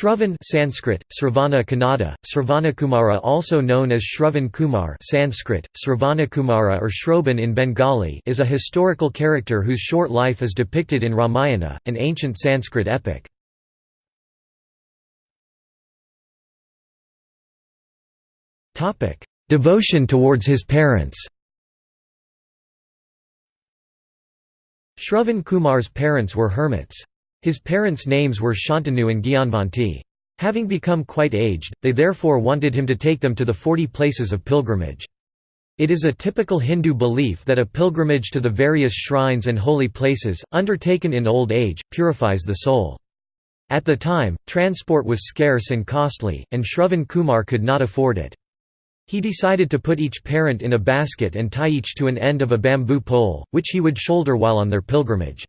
Shravan Sanskrit, Sravana Kannada, Sravanakumara also known as Shravan Kumar Sanskrit, Sravanakumara or Shroban in Bengali is a historical character whose short life is depicted in Ramayana, an ancient Sanskrit epic. Devotion towards his parents Shravan Kumar's parents were hermits. His parents' names were Shantanu and Gyanvanti. Having become quite aged, they therefore wanted him to take them to the forty places of pilgrimage. It is a typical Hindu belief that a pilgrimage to the various shrines and holy places, undertaken in old age, purifies the soul. At the time, transport was scarce and costly, and Shravan Kumar could not afford it. He decided to put each parent in a basket and tie each to an end of a bamboo pole, which he would shoulder while on their pilgrimage.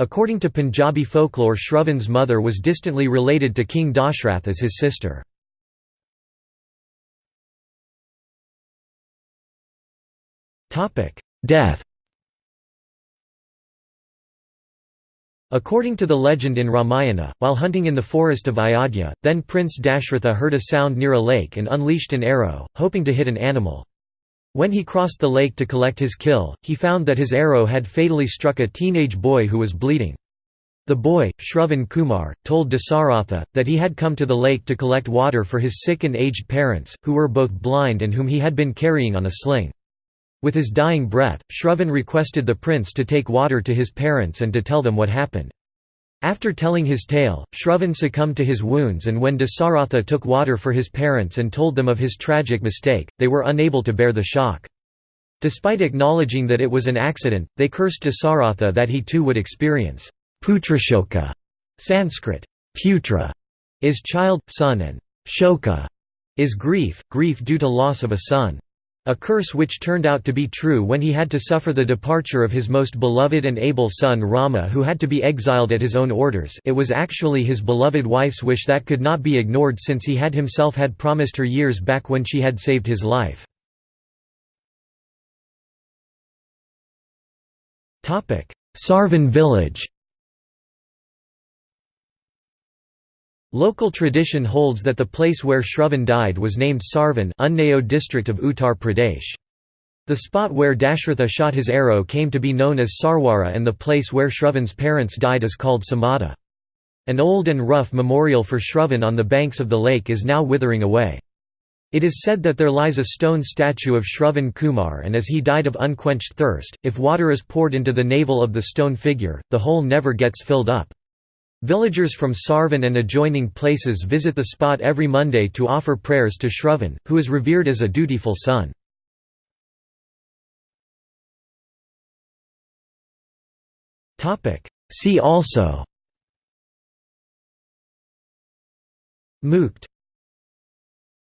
According to Punjabi folklore Shravan's mother was distantly related to King Dashrath as his sister. Death According to the legend in Ramayana, while hunting in the forest of Ayodhya, then Prince Dashratha heard a sound near a lake and unleashed an arrow, hoping to hit an animal. When he crossed the lake to collect his kill, he found that his arrow had fatally struck a teenage boy who was bleeding. The boy, Shravan Kumar, told Dasaratha, that he had come to the lake to collect water for his sick and aged parents, who were both blind and whom he had been carrying on a sling. With his dying breath, Shravan requested the prince to take water to his parents and to tell them what happened. After telling his tale, Shravan succumbed to his wounds and when Dasaratha took water for his parents and told them of his tragic mistake, they were unable to bear the shock. Despite acknowledging that it was an accident, they cursed Dasaratha that he too would experience putrashoka Sanskrit, putra is child, son and shoka is grief, grief due to loss of a son. A curse which turned out to be true when he had to suffer the departure of his most beloved and able son Rama who had to be exiled at his own orders it was actually his beloved wife's wish that could not be ignored since he had himself had promised her years back when she had saved his life. Sarvan village Local tradition holds that the place where Shravan died was named Sarvan Unnao district of Uttar Pradesh. The spot where Dashratha shot his arrow came to be known as Sarwara and the place where Shravan's parents died is called Samada. An old and rough memorial for Shravan on the banks of the lake is now withering away. It is said that there lies a stone statue of Shravan Kumar and as he died of unquenched thirst, if water is poured into the navel of the stone figure, the hole never gets filled up. Villagers from Sarvan and adjoining places visit the spot every Monday to offer prayers to Shravan, who is revered as a dutiful son. See also. Mukt